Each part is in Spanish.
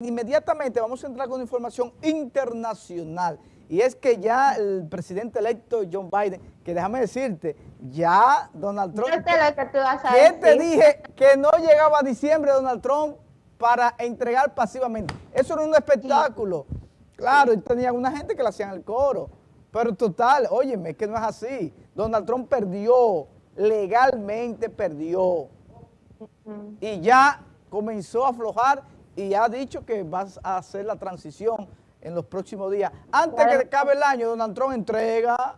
Inmediatamente vamos a entrar con información internacional y es que ya el presidente electo John Biden, que déjame decirte, ya Donald Trump... Yo sé lo que tú vas a ¿Qué decir. te dije? Que no llegaba a diciembre Donald Trump para entregar pasivamente. Eso era un espectáculo. Claro, y tenía una gente que le hacían el coro. Pero total, óyeme, es que no es así. Donald Trump perdió, legalmente perdió. Y ya comenzó a aflojar y ha dicho que vas a hacer la transición en los próximos días. Antes que acabe el año, Donald Trump entrega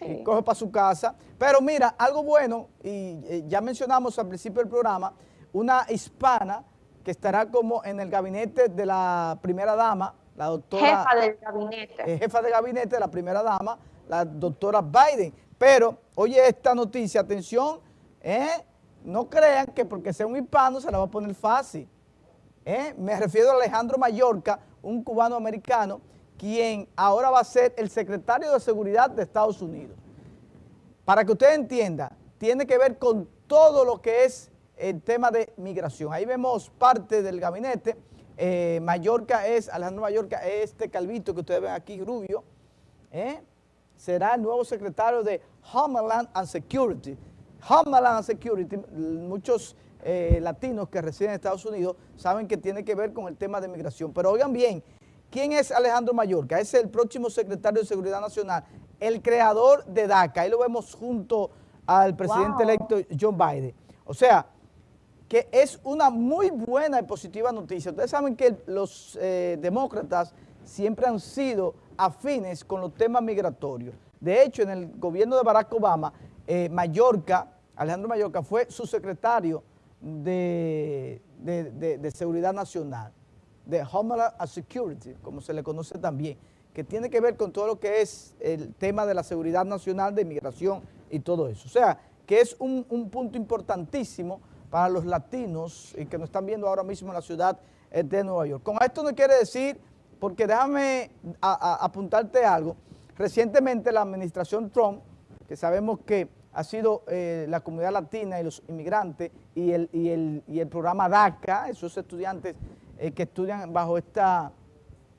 y coge para su casa. Pero mira, algo bueno, y eh, ya mencionamos al principio del programa, una hispana que estará como en el gabinete de la primera dama, la doctora Jefa del gabinete. jefa de gabinete de la primera dama, la doctora Biden. Pero, oye esta noticia, atención, ¿eh? no crean que porque sea un hispano se la va a poner fácil. ¿Eh? Me refiero a Alejandro Mallorca, un cubano americano, quien ahora va a ser el secretario de Seguridad de Estados Unidos. Para que usted entienda, tiene que ver con todo lo que es el tema de migración. Ahí vemos parte del gabinete. Eh, Mallorca es, Alejandro Mallorca es este calvito que ustedes ven aquí, rubio. ¿eh? Será el nuevo secretario de Homeland and Security. Homeland and Security, muchos eh, latinos que residen en Estados Unidos saben que tiene que ver con el tema de migración. Pero oigan bien, ¿quién es Alejandro Mallorca? Es el próximo secretario de Seguridad Nacional, el creador de DACA. Ahí lo vemos junto al presidente Wow. electo John Biden. O sea, que es una muy buena y positiva noticia. Ustedes saben que los eh, demócratas siempre han sido afines con los temas migratorios. De hecho, en el gobierno de Barack Obama, eh, Mallorca, Alejandro Mallorca, fue su secretario de, de- de- Seguridad Nacional, de Homeland Security, como se le conoce también, que tiene que ver con todo lo que es el tema de la seguridad nacional, de inmigración y todo eso. O sea, que es un, un punto importantísimo para los latinos que nos están viendo ahora mismo en la ciudad eh, de Nueva York. Con esto no quiere decir, porque déjame apuntarte algo, recientemente la administración Trump, que sabemos que ha sido eh, la comunidad latina y los inmigrantes y el, y el, y el programa DACA, esos estudiantes eh, que estudian bajo esta,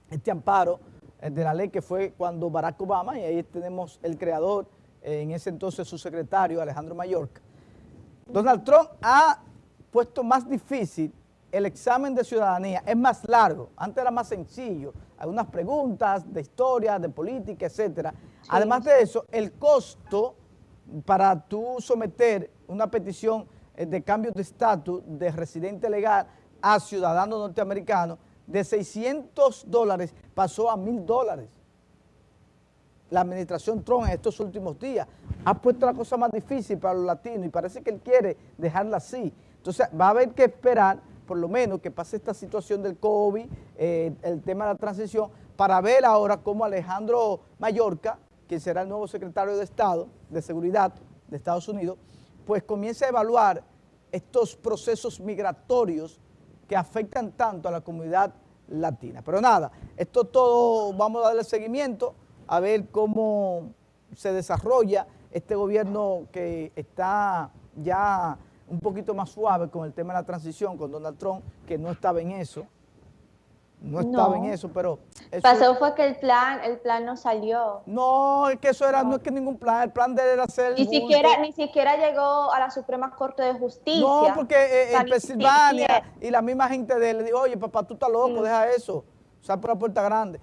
este amparo eh, de la ley que fue cuando Barack Obama, y ahí tenemos el creador, en ese entonces su secretario, Alejandro Mallorca. Donald Trump ha puesto más difícil el examen de ciudadanía, es más largo, antes era más sencillo, algunas preguntas de historia, de política, etcétera. Además de eso, el costo para tú someter una petición eh, de cambio de estatus de residente legal a ciudadano norteamericano de 600 dólares pasó a 1,000 dólares la administración Trump en estos últimos días. Ha puesto la cosa más difícil para los latinos y parece que él quiere dejarla así. Entonces va a haber que esperar, por lo menos, que pase esta situación del COVID, eh, el tema de la transición, para ver ahora cómo Alejandro Mallorca, que será el nuevo secretario de Estado, de Seguridad de Estados Unidos, pues comience a evaluar estos procesos migratorios que afectan tanto a la comunidad latina. Pero nada, esto todo vamos a darle seguimiento a ver cómo se desarrolla este gobierno que está ya un poquito más suave con el tema de la transición, con Donald Trump, que no estaba en eso, no estaba No. en eso, pero... eso- Pasó fue que el plan, el plan no salió. no, es que eso era, no es que ningún plan, el plan de él era hacer... Ni siquiera, ni siquiera llegó a la Suprema Corte de Justicia. No, porque eh, en ni Pensilvania y la misma gente de él le dijo, oye, papá, tú estás loco, Sí. deja eso, sal por la puerta grande.